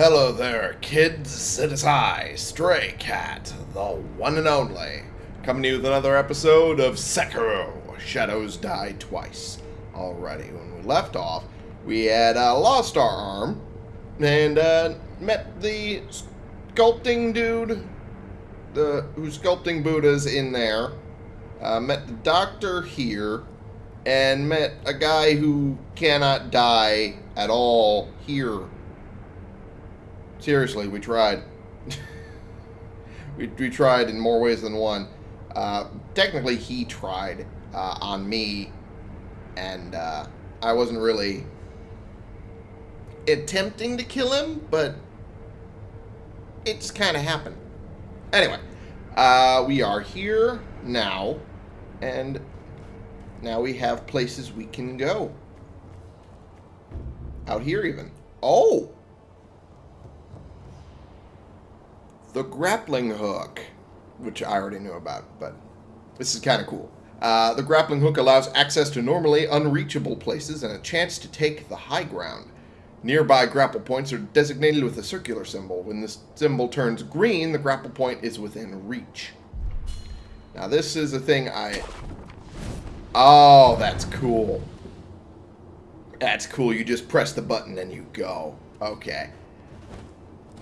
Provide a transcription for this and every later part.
Hello there, kids. It is I, Stray Cat, the one and only, coming to you with another episode of Sekiro Shadows Die Twice. Alrighty, when we left off, we had uh, lost our arm and uh, met the sculpting dude the who's sculpting Buddhas in there. Uh, met the doctor here, and met a guy who cannot die at all here. Seriously, we tried. we, we tried in more ways than one. Uh, technically, he tried uh, on me, and uh, I wasn't really attempting to kill him, but it just kind of happened. Anyway, uh, we are here now, and now we have places we can go. Out here, even. Oh! The grappling hook, which I already knew about, but this is kind of cool. Uh, the grappling hook allows access to normally unreachable places and a chance to take the high ground. Nearby grapple points are designated with a circular symbol. When this symbol turns green, the grapple point is within reach. Now this is a thing I... Oh, that's cool. That's cool. You just press the button and you go. Okay.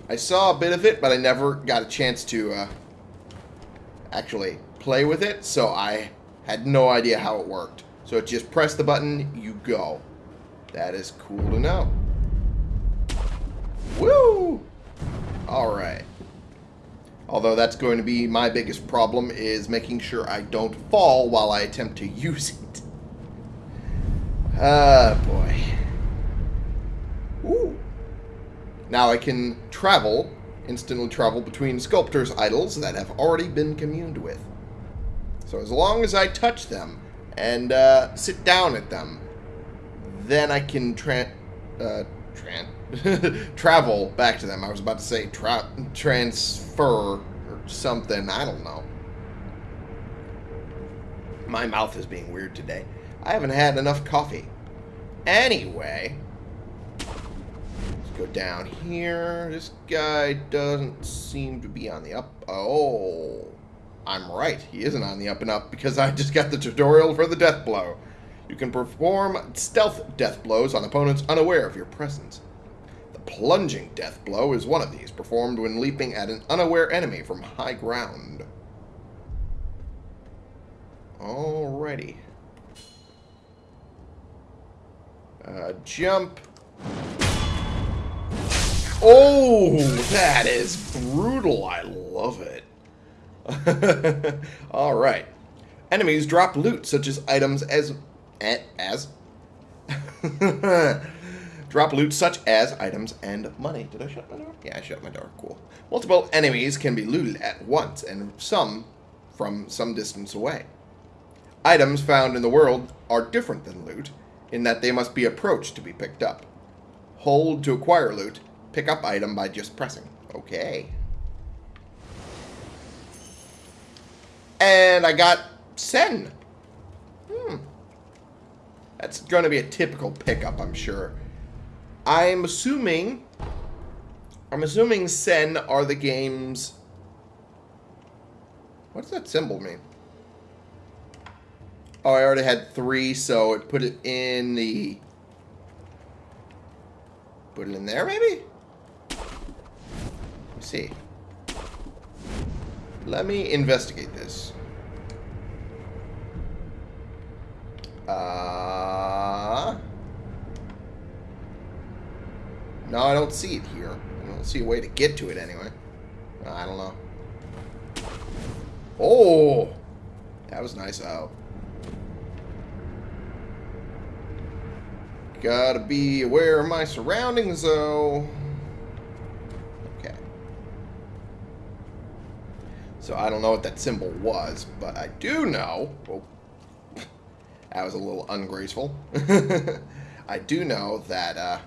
I saw a bit of it, but I never got a chance to uh, actually play with it, so I had no idea how it worked. So just press the button, you go. That is cool to know. Woo! Alright. Although that's going to be my biggest problem is making sure I don't fall while I attempt to use it. Ah, boy. Ooh. Now I can travel, instantly travel between sculptors' idols that have already been communed with. So as long as I touch them and uh, sit down at them, then I can tra uh, tran travel back to them. I was about to say tra transfer or something. I don't know. My mouth is being weird today. I haven't had enough coffee. Anyway, go down here. This guy doesn't seem to be on the up. Oh, I'm right. He isn't on the up and up because I just got the tutorial for the death blow. You can perform stealth death blows on opponents unaware of your presence. The plunging death blow is one of these, performed when leaping at an unaware enemy from high ground. Alrighty. Uh, jump. Oh, that is brutal. I love it. Alright. Enemies drop loot, such as items as eh, as drop loot such as items and money. Did I shut my door? Yeah, I shut my door. Cool. Multiple enemies can be looted at once, and some from some distance away. Items found in the world are different than loot, in that they must be approached to be picked up. Hold to acquire loot. Pick up item by just pressing. Okay. And I got Sen. Hmm. That's going to be a typical pickup, I'm sure. I'm assuming... I'm assuming Sen are the game's... What does that symbol mean? Oh, I already had three, so it put it in the... Put it in there, maybe? See. Let me investigate this. Uh... No, I don't see it here. I don't see a way to get to it anyway. I don't know. Oh! That was nice. out. Gotta be aware of my surroundings, though. Okay. So I don't know what that symbol was, but I do know... Oh, that was a little ungraceful. I do know that uh,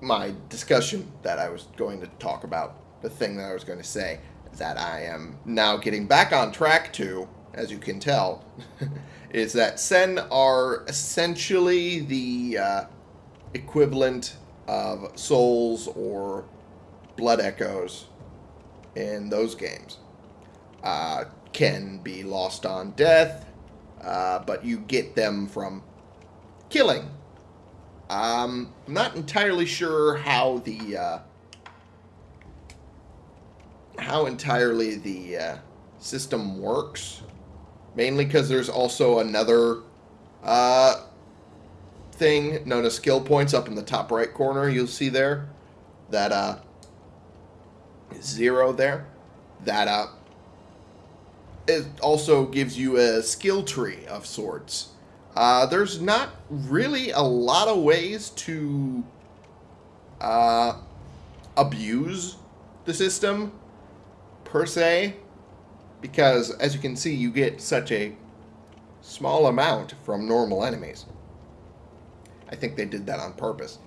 my discussion that I was going to talk about, the thing that I was going to say, that I am now getting back on track to, as you can tell, is that Sen are essentially the uh, equivalent of souls or blood echoes in those games. Uh, can be lost on death, uh, but you get them from killing. Um, I'm not entirely sure how the uh, how entirely the uh, system works. Mainly because there's also another uh, thing known as skill points up in the top right corner. You'll see there that uh, zero there. That uh, it also gives you a skill tree of sorts. Uh, there's not really a lot of ways to uh, abuse the system per se because as you can see you get such a small amount from normal enemies. I think they did that on purpose.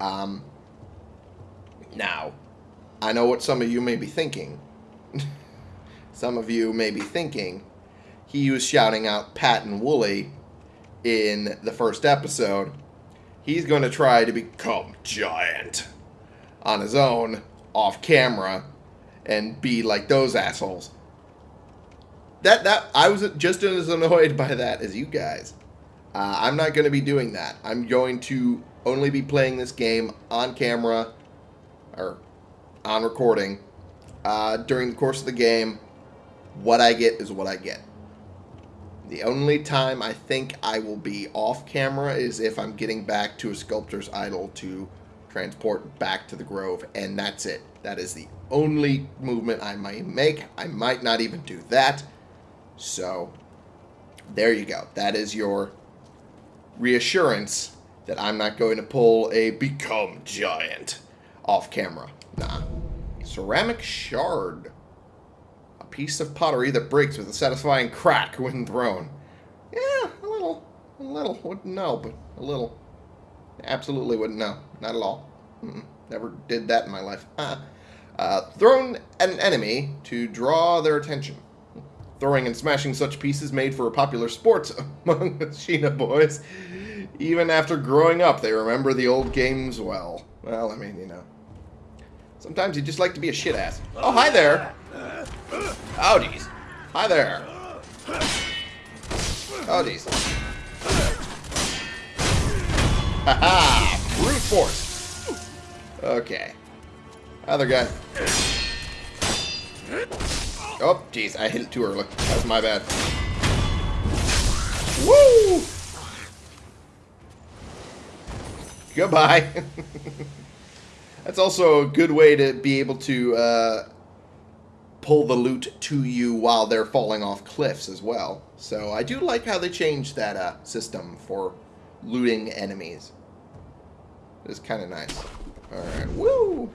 Um, now, I know what some of you may be thinking. some of you may be thinking he was shouting out Pat and Woolie in the first episode. He's going to try to become giant on his own, off camera, and be like those assholes. That that I was just as annoyed by that as you guys. Uh, I'm not going to be doing that. I'm going to only be playing this game on camera or on recording uh, during the course of the game. What I get is what I get. The only time I think I will be off camera is if I'm getting back to a sculptor's idol to transport back to the grove, and that's it. That is the only movement I might make. I might not even do that. So, there you go. That is your reassurance that I'm not going to pull a become giant off camera. Nah. Ceramic shard. A piece of pottery that breaks with a satisfying crack when thrown. Yeah, a little. A little. Wouldn't know, but a little. Absolutely wouldn't know. Not at all. Mm -mm. Never did that in my life. Uh, thrown at an enemy to draw their attention. Throwing and smashing such pieces made for a popular sport among the Ashina boys. Even after growing up, they remember the old games well. Well, I mean, you know. Sometimes you just like to be a shit ass. Oh, hi there. Oh, jeez. Hi there. Oh, jeez. Haha! Brute force. Okay. Other guy. Oh, jeez, I hit it too early. That's my bad. Woo! Goodbye. That's also a good way to be able to uh, pull the loot to you while they're falling off cliffs as well. So I do like how they changed that uh, system for looting enemies. It's kind of nice. Alright, woo!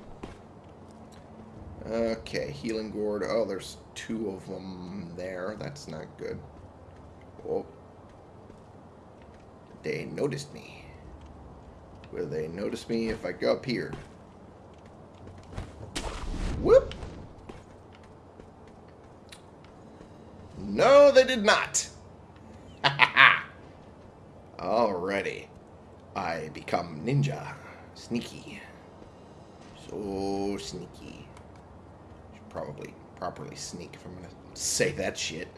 Okay, healing gourd. Oh, there's two of them there. That's not good. Oh. They noticed me. Will they notice me if I go up here? Whoop! No, they did not. Alrighty. I become ninja. Sneaky. So sneaky Should probably properly sneak if I'm to say that shit.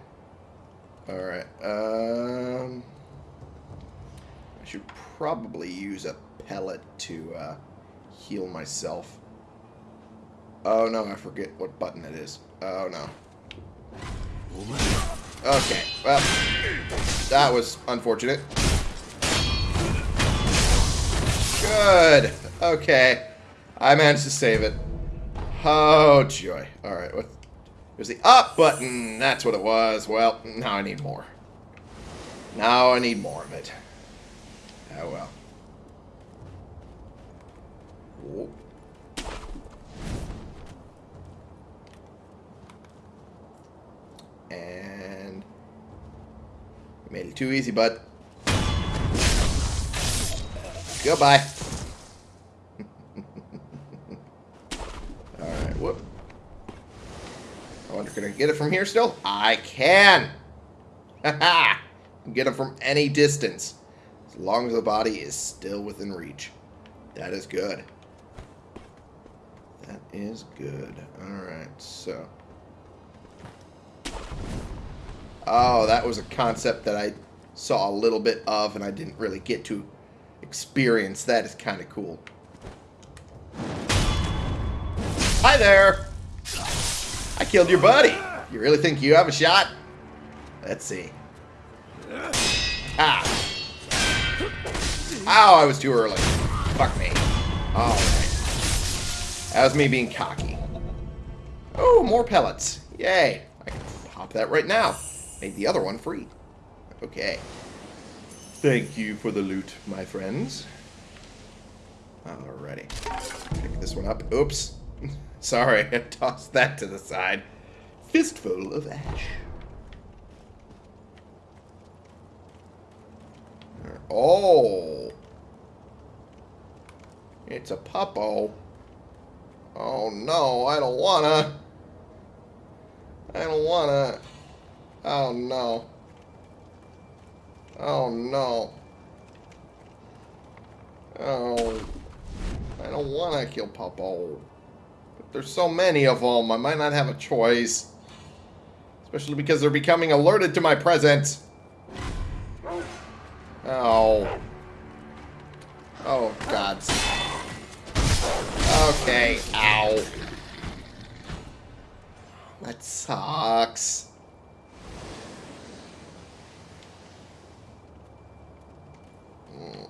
Alright, um... I should probably use a pellet to uh, heal myself. Oh no, I forget what button it is. Oh no. Okay, well, that was unfortunate. Good. Okay. I managed to save it. Oh, joy. Alright, what? There's the up button. That's what it was. Well, now I need more. Now I need more of it. Oh, well. Whoa. And... Made it too easy, bud. Goodbye. Alright, whoop. I wonder, can I get it from here still? I can! ha! get it from any distance. As long as the body is still within reach. That is good. That is good. Alright, so. Oh, that was a concept that I saw a little bit of and I didn't really get to experience. That is kind of cool. Hi there! I killed your buddy. You really think you have a shot? Let's see. Ah. Ow, I was too early. Fuck me. Alright. That was me being cocky. Oh, more pellets. Yay. I can pop that right now. Make the other one free. Okay. Thank you for the loot, my friends. Alrighty. Pick this one up. Oops. Sorry, I tossed that to the side. Fistful of ash. Oh. It's a puppo. Oh no, I don't wanna. I don't wanna. Oh no. Oh no. Oh. I don't wanna kill Popo. But there's so many of them, I might not have a choice. Especially because they're becoming alerted to my presence. Oh. Oh, God. Okay. Ow. That sucks. Mm.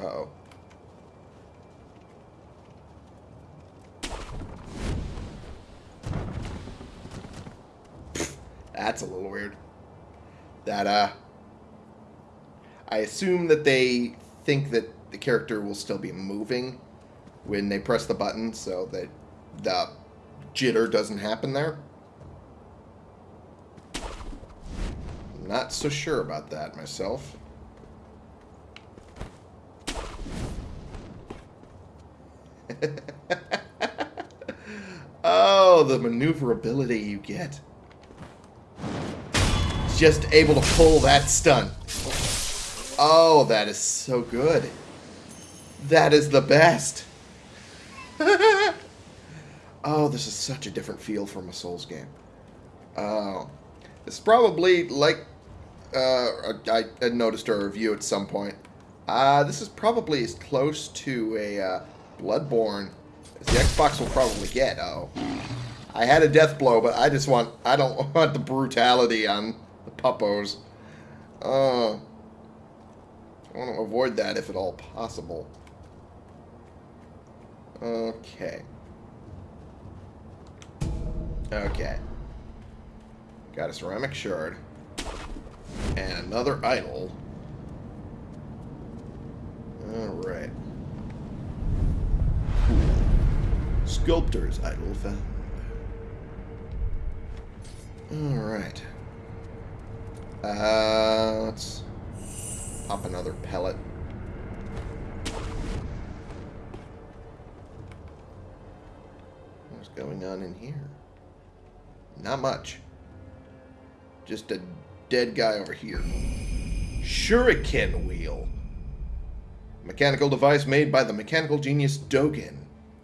Uh-oh. That's a little weird. That, uh... I assume that they think that the character will still be moving when they press the button so that the jitter doesn't happen there. Not so sure about that myself. oh, the maneuverability you get. Just able to pull that stun. Oh, that is so good. That is the best. Oh, this is such a different feel from a Souls game. This is probably like uh, I, I noticed a review at some point. Uh, this is probably as close to a uh, Bloodborne as the Xbox will probably get. Oh, I had a death blow, but I just want I don't want the brutality on the puppos. Uh, I want to avoid that if at all possible. Okay. Okay. Got a ceramic shard. And another idol. Alright. Sculptor's idol found. Alright. Uh, let's pop another pellet. What's going on in here? Not much. Just a dead guy over here. Shuriken wheel. Mechanical device made by the mechanical genius Dogen.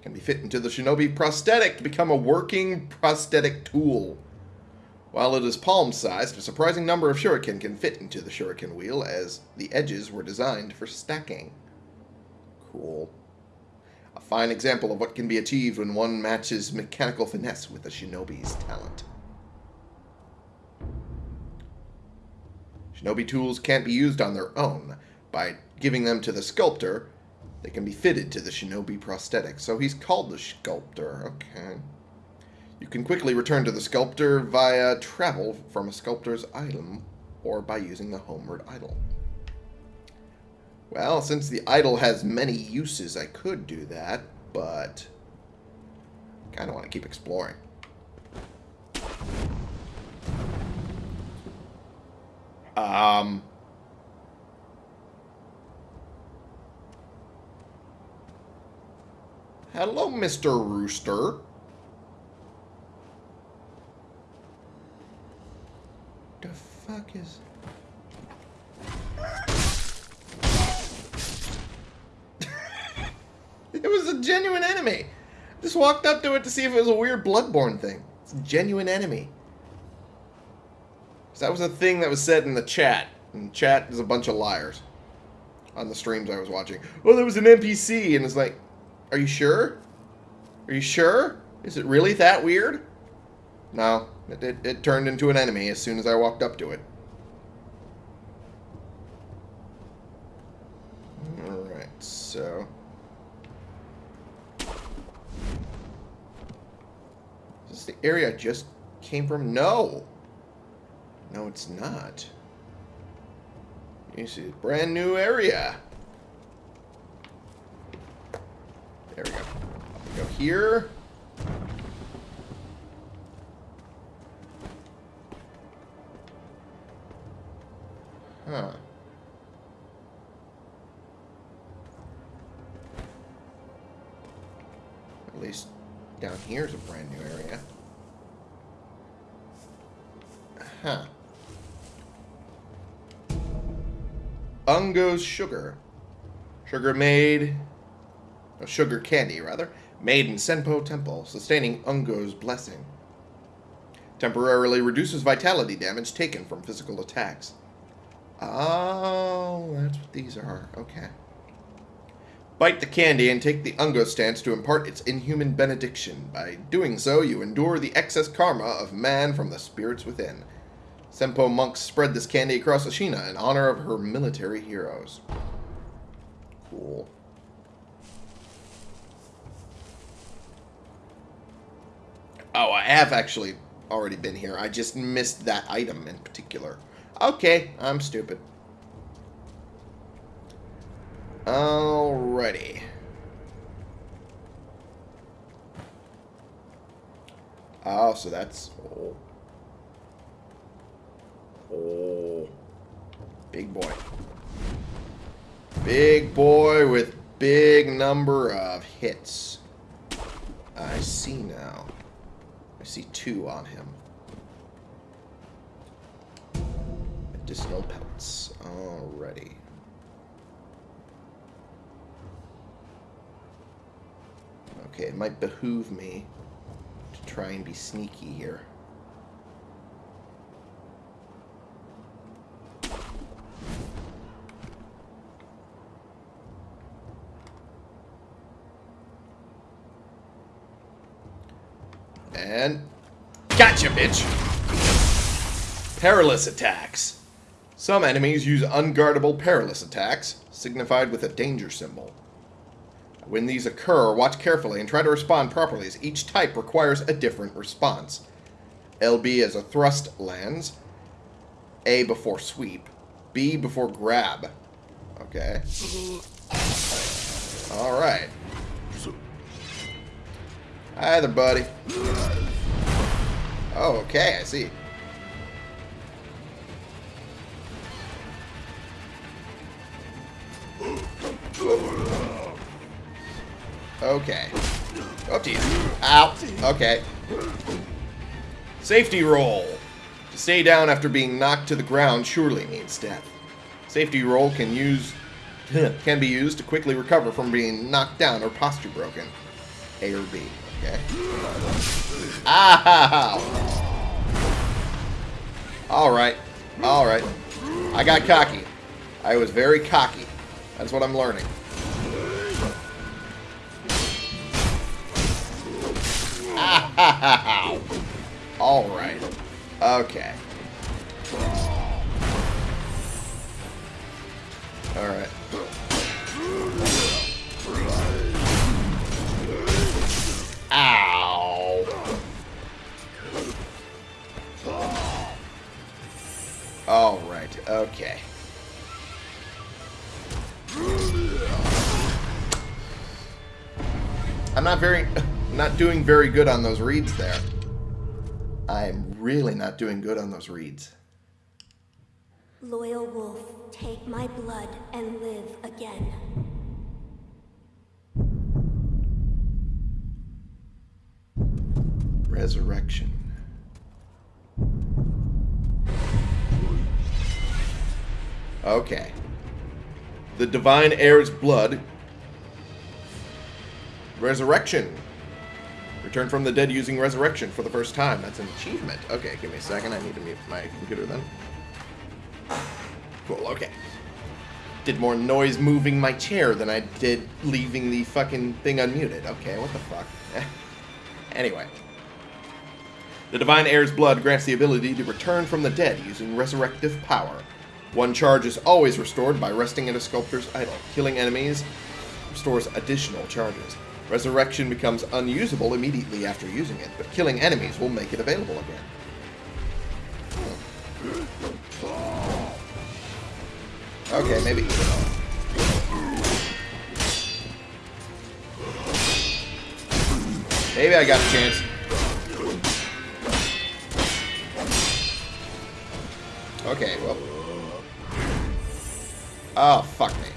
Can be fit into the shinobi prosthetic to become a working prosthetic tool. While it is palm-sized, a surprising number of shuriken can fit into the shuriken wheel as the edges were designed for stacking. Cool. Fine example of what can be achieved when one matches mechanical finesse with a shinobi's talent. Shinobi tools can't be used on their own. By giving them to the sculptor, they can be fitted to the shinobi prosthetic. So he's called the sculptor. Okay. You can quickly return to the sculptor via travel from a sculptor's idol or by using the homeward idol. Well, since the idol has many uses, I could do that, but I kind of want to keep exploring. Um, hello, Mr. Rooster. The fuck is... It was a genuine enemy. Just walked up to it to see if it was a weird bloodborne thing. It's a genuine enemy. So that was a thing that was said in the chat. And chat is a bunch of liars. On the streams I was watching. Well, there was an NPC, and it's like, are you sure? Are you sure? Is it really that weird? No, it, it, it turned into an enemy as soon as I walked up to it. Alright, so... Is the area I just came from? No! No, it's not. You see, brand new area. There we go. We go here. Huh. Ungo's sugar. Sugar made... Oh, sugar candy, rather. Made in Senpo Temple, sustaining Ungo's blessing. Temporarily reduces vitality damage taken from physical attacks. Oh, that's what these are. Okay. Bite the candy and take the Ungo stance to impart its inhuman benediction. By doing so, you endure the excess karma of man from the spirits within. Senpo monks spread this candy across Ashina in honor of her military heroes. Cool. Oh, I have actually already been here. I just missed that item in particular. Okay, I'm stupid. Alrighty. Oh, so that's... Oh. Oh. Big boy. Big boy with big number of hits. I see now. I see two on him. Medicinal pellets. Alrighty. Okay, it might behoove me to try and be sneaky here. And... Gotcha, bitch! Perilous attacks. Some enemies use unguardable perilous attacks, signified with a danger symbol. When these occur, watch carefully and try to respond properly, as each type requires a different response. LB as a thrust lands, A before sweep, B before grab. Okay. Alright. Hi there, buddy. Oh, okay, I see. Okay. Up to you. Ow. Okay. Safety roll. To stay down after being knocked to the ground surely means death. Safety roll can use can be used to quickly recover from being knocked down or posture broken. A or B. Ah. Okay. Ow! Alright. Alright. I got cocky. I was very cocky. That's what I'm learning. Alright. Okay. Alright. Okay. I'm not very, not doing very good on those reads there. I'm really not doing good on those reads. Loyal wolf, take my blood and live again. Resurrection. Okay. The divine heir's blood Resurrection. Return from the dead using resurrection for the first time. That's an achievement. Okay, give me a second. I need to mute my computer then. Cool, okay. Did more noise moving my chair than I did leaving the fucking thing unmuted. Okay, what the fuck? anyway. The Divine Heir's blood grants the ability to return from the dead using resurrective power. One charge is always restored by resting in a sculptor's idol. Killing enemies restores additional charges. Resurrection becomes unusable immediately after using it, but killing enemies will make it available again. Okay, maybe. Maybe I got a chance. Okay, well. Oh, fuck me.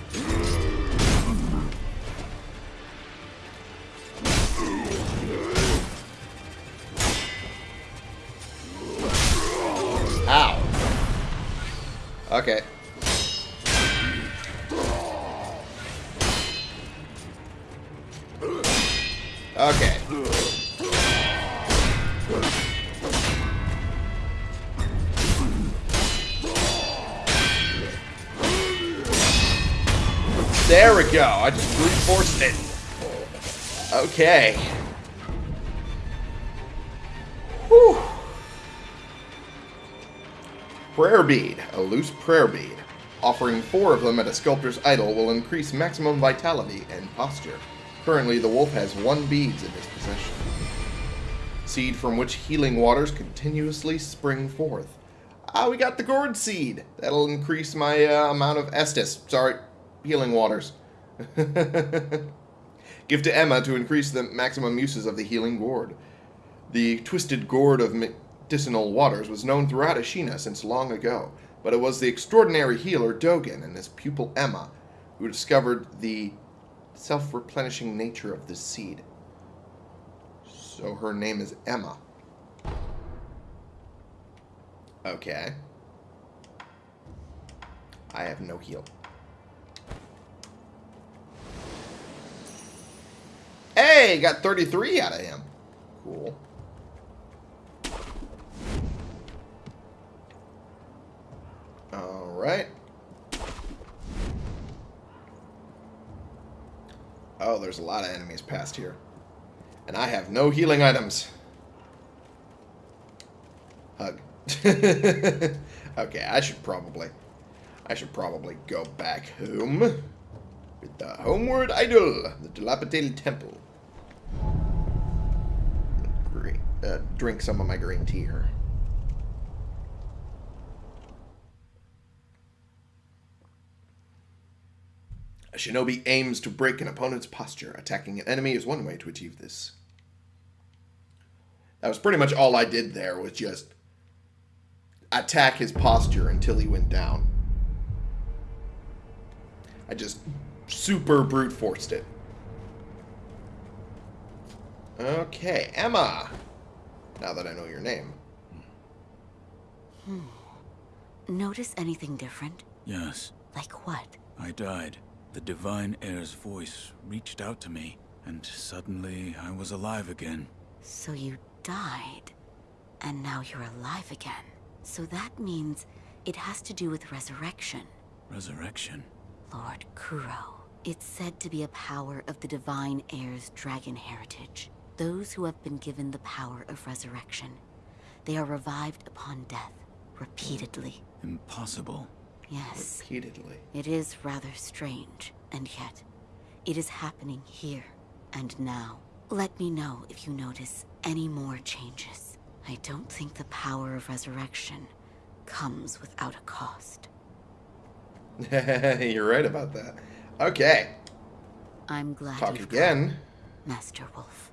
Okay. Whew. Prayer bead, a loose prayer bead. Offering four of them at a sculptor's idol will increase maximum vitality and posture. Currently, the wolf has one beads in his possession. Seed from which healing waters continuously spring forth. Ah, we got the gourd seed. That'll increase my uh, amount of Estus. Sorry, healing waters. Give to Emma to increase the maximum uses of the healing gourd. The twisted gourd of medicinal waters was known throughout Ashina since long ago, but it was the extraordinary healer Dogen and his pupil Emma who discovered the self-replenishing nature of this seed. So her name is Emma. Okay. I have no heal. Hey, got 33 out of him. Cool. Alright. Oh, there's a lot of enemies past here. And I have no healing items. Hug. okay, I should probably... I should probably go back home. With the homeward idol, the dilapidated temple. Uh, drink some of my green tea here. A shinobi aims to break an opponent's posture. Attacking an enemy is one way to achieve this. That was pretty much all I did there, was just attack his posture until he went down. I just super brute forced it. Okay, Emma. Now that I know your name. Hmm. Notice anything different? Yes, Like what? I died. The Divine Heir's voice reached out to me, and suddenly I was alive again. So you died, and now you're alive again. So that means it has to do with resurrection. Resurrection. Lord Kuro. It's said to be a power of the Divine Heir's dragon heritage. Those who have been given the power of resurrection. They are revived upon death, repeatedly. Impossible. Yes, Repeatedly. it is rather strange, and yet, it is happening here and now. Let me know if you notice any more changes. I don't think the power of resurrection comes without a cost. You're right about that. Okay. I'm glad Talk again. come, Master Wolf.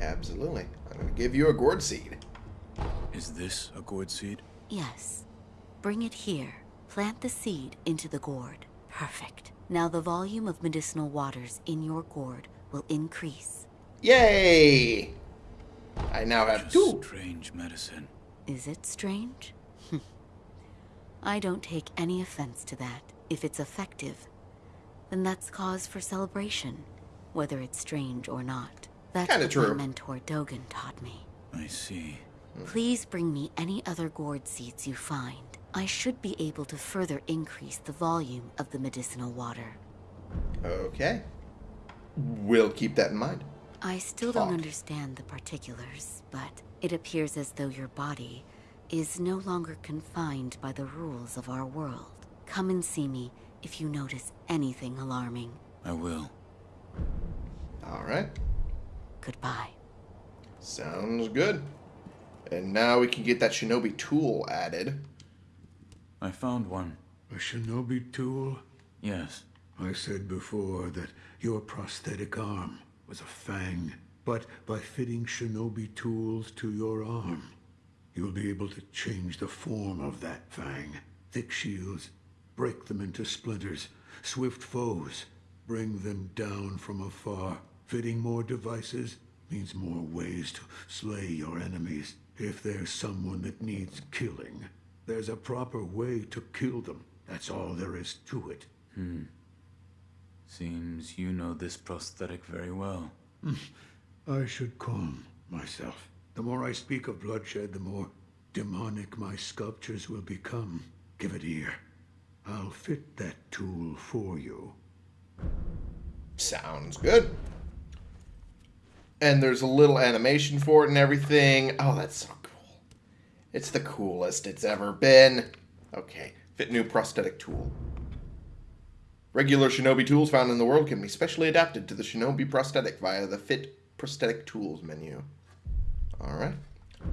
Absolutely. I'm going to give you a gourd seed. Is this a gourd seed? Yes. Bring it here. Plant the seed into the gourd. Perfect. Now the volume of medicinal waters in your gourd will increase. Yay! I now have Just two. strange medicine. Is it strange? Hm. I don't take any offense to that. If it's effective, then that's cause for celebration. whether it's strange or not. That's Kinda what true. my mentor Dogen taught me. I see. Hmm. Please bring me any other gourd seeds you find. I should be able to further increase the volume of the medicinal water. Okay. We'll keep that in mind. I still Talk. don't understand the particulars, but it appears as though your body is no longer confined by the rules of our world. Come and see me if you notice anything alarming. I will. All right. Goodbye. Sounds good. And now we can get that shinobi tool added. I found one. A shinobi tool? Yes. I said before that your prosthetic arm was a fang. But by fitting shinobi tools to your arm, you'll be able to change the form of that fang. Thick shields, break them into splinters. Swift foes, bring them down from afar. Fitting more devices means more ways to slay your enemies. If there's someone that needs killing, there's a proper way to kill them. That's all there is to it. Hmm. Seems you know this prosthetic very well. I should calm myself. The more I speak of bloodshed, the more demonic my sculptures will become. Give it here. I'll fit that tool for you. Sounds good. And there's a little animation for it and everything. Oh, that's so cool. It's the coolest it's ever been. Okay, fit new prosthetic tool. Regular shinobi tools found in the world can be specially adapted to the shinobi prosthetic via the Fit Prosthetic Tools menu. Alright.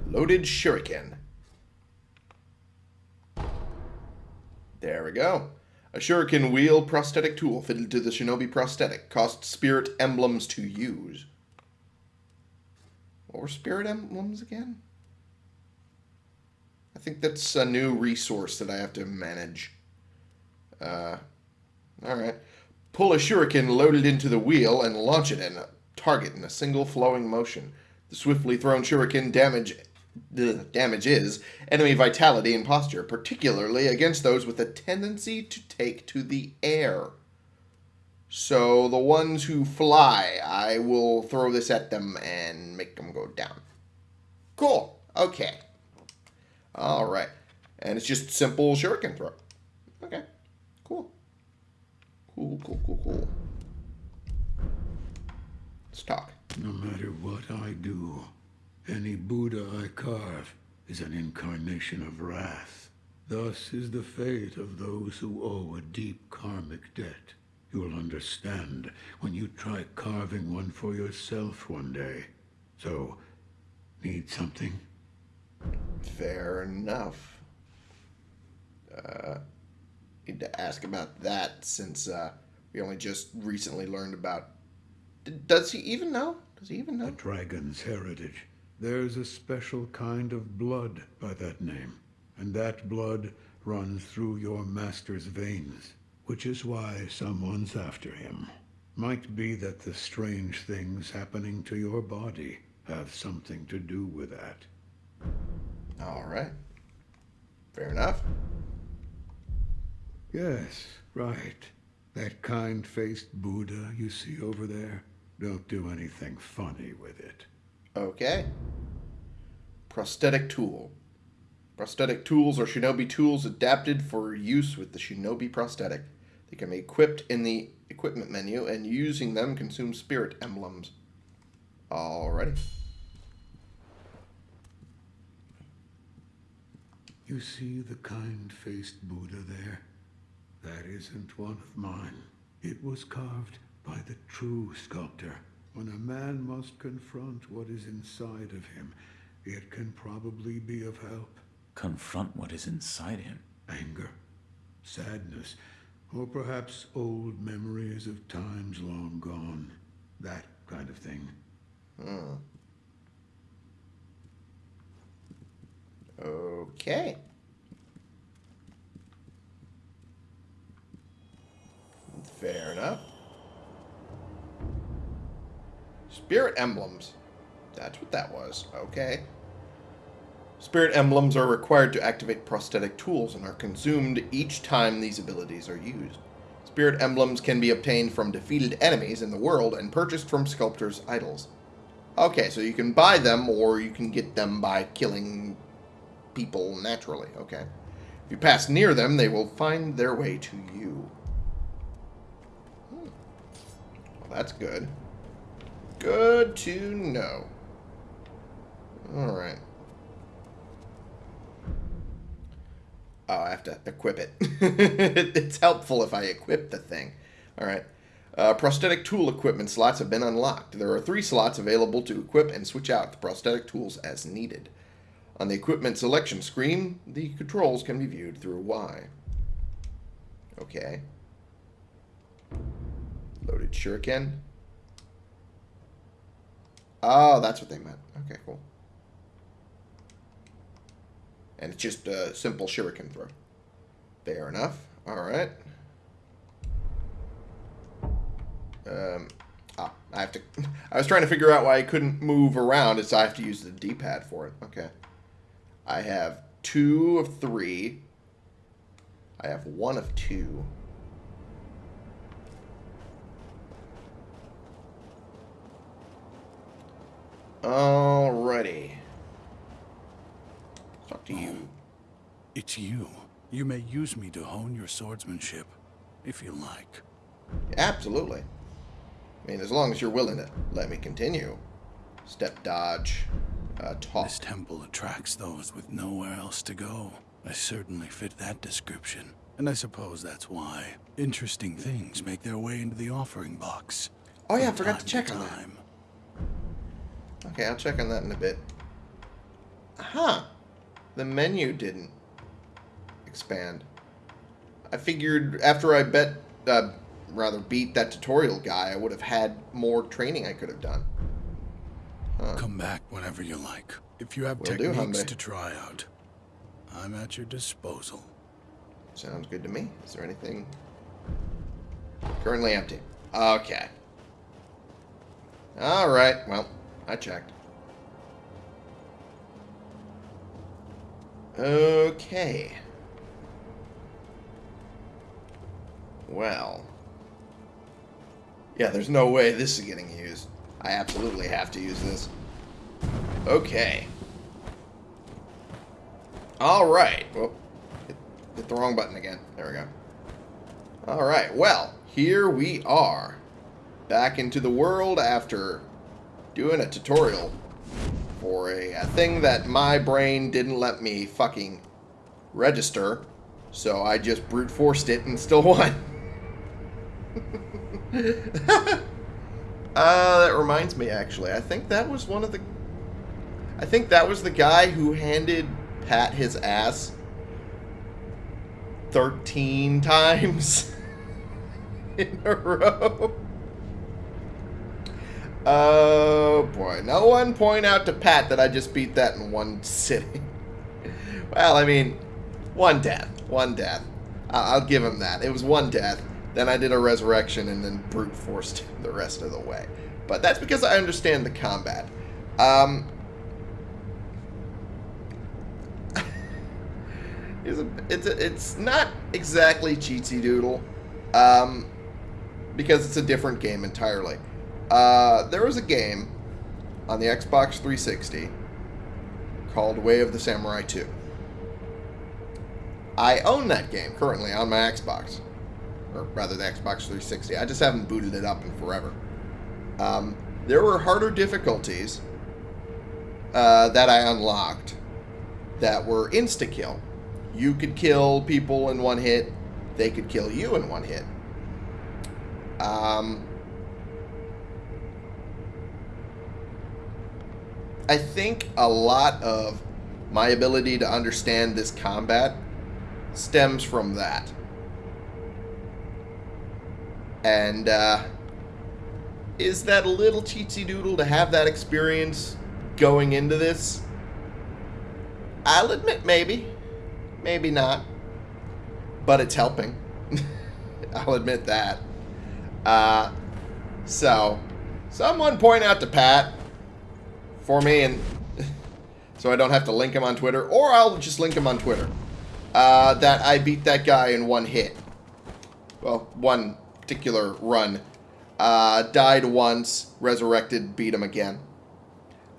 Loaded shuriken. There we go. A shuriken wheel prosthetic tool fitted to the shinobi prosthetic. Costs spirit emblems to use. What were spirit emblems again? I think that's a new resource that I have to manage. Uh, alright. Pull a shuriken loaded into the wheel and launch it at a target in a single flowing motion. The swiftly thrown shuriken damage the damage is enemy vitality and posture, particularly against those with a tendency to take to the air. So the ones who fly, I will throw this at them and make them go down. Cool. Okay. All right. And it's just simple shuriken throw. Okay. Cool. Cool, cool, cool, cool. Let's talk. No matter what I do, any Buddha I carve is an incarnation of wrath. Thus is the fate of those who owe a deep karmic debt. You'll understand when you try carving one for yourself one day. So, need something? Fair enough. Uh, need to ask about that since uh, we only just recently learned about. D- Does he even know? Does he even The know? dragon's heritage. There's a special kind of blood by that name, and that blood runs through your master's veins, which is why someone's after him. Might be that the strange things happening to your body have something to do with that. All right. Fair enough. Yes, right. That kind-faced Buddha you see over there. Don't do anything funny with it. Okay. Prosthetic tool. Prosthetic tools are shinobi tools adapted for use with the shinobi prosthetic. They can be equipped in the equipment menu, and using them consumes spirit emblems. Alrighty. You see the kind-faced Buddha there? That isn't one of mine. It was carved by the true sculptor. When a man must confront what is inside of him, it can probably be of help. Confront what is inside him. Anger, sadness, or perhaps old memories of times long gone. That kind of thing. Hmm. Okay. Fair enough. Spirit emblems. That's what that was. Okay. Spirit emblems are required to activate prosthetic tools and are consumed each time these abilities are used. Spirit emblems can be obtained from defeated enemies in the world and purchased from sculptors' idols. Okay, so you can buy them or you can get them by killing people naturally. Okay. If you pass near them, they will find their way to you. Hmm. Well, that's good. Good to know. Alright. Oh, I have to equip it. it's helpful if I equip the thing. Alright. Uh, prosthetic tool equipment slots have been unlocked. There are three slots available to equip and switch out the prosthetic tools as needed. On the equipment selection screen, the controls can be viewed through Y. Okay. Loaded shuriken. Oh, that's what they meant. Okay, cool. And it's just a simple shuriken throw. Fair enough. Alright. Um, ah, I have to... I was trying to figure out why I couldn't move around. It's I have to use the D-pad for it. Okay. I have two of three. I have one of two. Alrighty. Talk to you. It's you. You may use me to hone your swordsmanship, if you like. Absolutely. I mean, as long as you're willing to let me continue. Step dodge. Uh, talk. This temple attracts those with nowhere else to go. I certainly fit that description. And I suppose that's why interesting things make their way into the offering box. Oh yeah, I forgot to check on that. Okay, I'll check on that in a bit. Huh. The menu didn't expand. I figured after I bet, uh, rather beat that tutorial guy, I would have had more training I could have done. Come back whenever you like. If you have Will techniques Hyundai. to try out, I'm at your disposal. Sounds good to me. Is there anything? Currently empty. Okay. Alright, well, I checked. Okay. Well. Yeah, there's no way this is getting used. I absolutely have to use this. Okay. Alright. Well, oh, hit, hit the wrong button again. There we go. Alright, well, here we are. Back into the world after doing a tutorial for a, a thing that my brain didn't let me fucking register. So I just brute forced it and still won. uh, that reminds me, actually. I think that was one of the... I think that was the guy who handed Pat his ass 13 times in a row. Oh boy. No one point out to Pat that I just beat that in one sitting. well, I mean, one death. One death. I- I'll give him that. It was one death. Then I did a resurrection and then brute forced the rest of the way. But that's because I understand the combat. Um, it's, a, it's, a, it's not exactly cheatsy doodle. Um, because it's a different game entirely. Uh, there was a game on the Xbox 360 called Way of the Samurai 2. I own that game currently on my Xbox. Or rather, the Xbox 360. I just haven't booted it up in forever. Um, there were harder difficulties uh, that I unlocked that were insta-kill. You could kill people in one hit. They could kill you in one hit. Um, I think a lot of my ability to understand this combat stems from that. And, uh, is that a little cheatsy doodle to have that experience going into this? I'll admit maybe. Maybe not. But it's helping. I'll admit that. Uh, so, someone point out to Pat for me and so I don't have to link him on Twitter, or I'll just link him on Twitter. Uh, that I beat that guy in one hit. Well, one particular run. Uh, died once, resurrected, beat him again.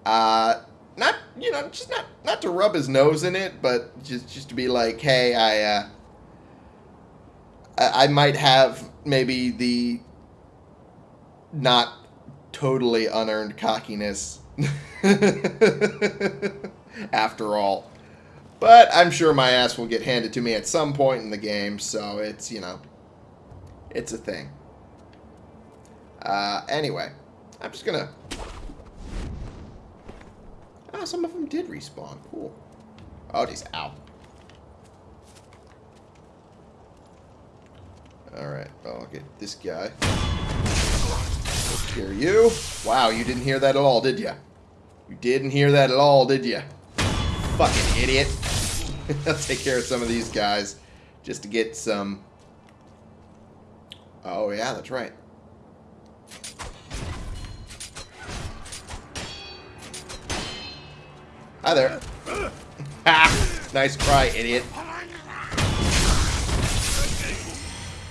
Uh, not you know, just not not to rub his nose in it, but just just to be like, hey, I uh, I, I might have maybe the not totally unearned cockiness after all. But I'm sure my ass will get handed to me at some point in the game, so it's, you know, it's a thing. Uh, anyway, I'm just gonna... Ah, some of them did respawn. Cool. Oh, geez, ow. Alright, I'll get this guy. Care of you. Wow, you didn't hear that at all, did you? You didn't hear that at all, did you? Fucking idiot. I'll take care of some of these guys just to get some... Oh, yeah, that's right. Hi there. Ha! Nice try, idiot.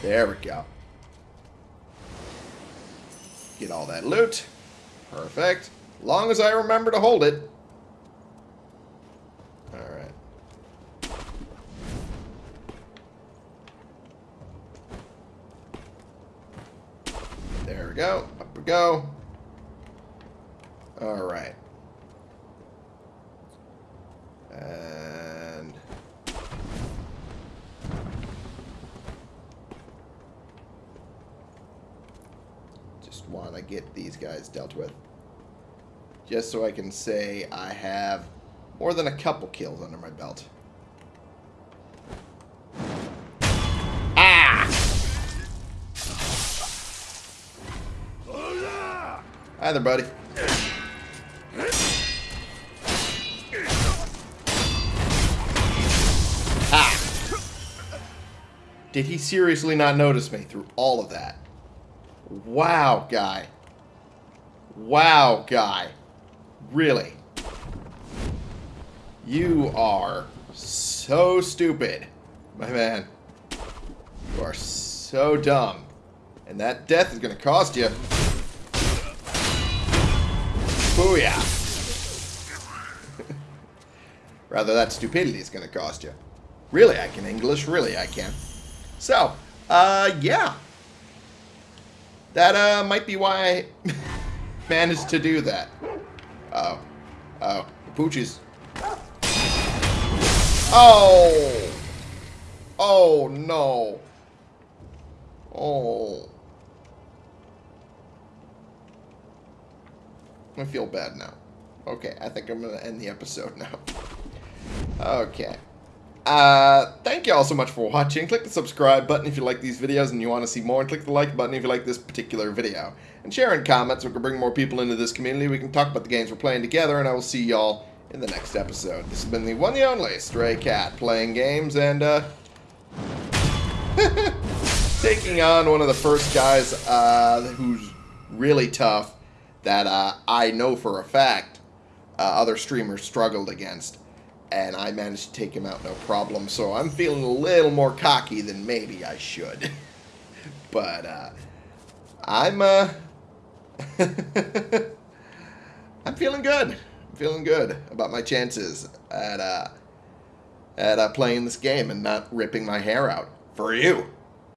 There we go. Get all that loot. Perfect. Long as I remember to hold it. Alright. There we go. Up we go. Alright. And... Uh, Just want to get these guys dealt with. Just so I can say I have more than a couple kills under my belt. Ah! Hi there, buddy. Ah! Did he seriously not notice me through all of that? Wow, guy. Wow, guy. Really? You are so stupid, my man. You are so dumb. And that death is going to cost you. Booyah. Rather, that stupidity is going to cost you. Really, I can English. Really, I can. So, uh, yeah. That, uh, might be why I managed to do that. Oh. Oh. The pooches. Oh! Oh, no. Oh. I feel bad now. Okay, I think I'm going to end the episode now. Okay. Uh, thank you all so much for watching. Click the subscribe button if you like these videos and you want to see more. And click the like button if you like this particular video. And share in comments so we can bring more people into this community. We can talk about the games we're playing together. And I will see y'all in the next episode. This has been the one and only Stray Cat playing games and, uh... taking on one of the first guys, uh, who's really tough that, uh, I know for a fact, uh, other streamers struggled against and I managed to take him out no problem. So I'm feeling a little more cocky than maybe I should. but uh, I'm uh, I'm feeling good. I'm feeling good about my chances at uh, at uh, playing this game and not ripping my hair out for you.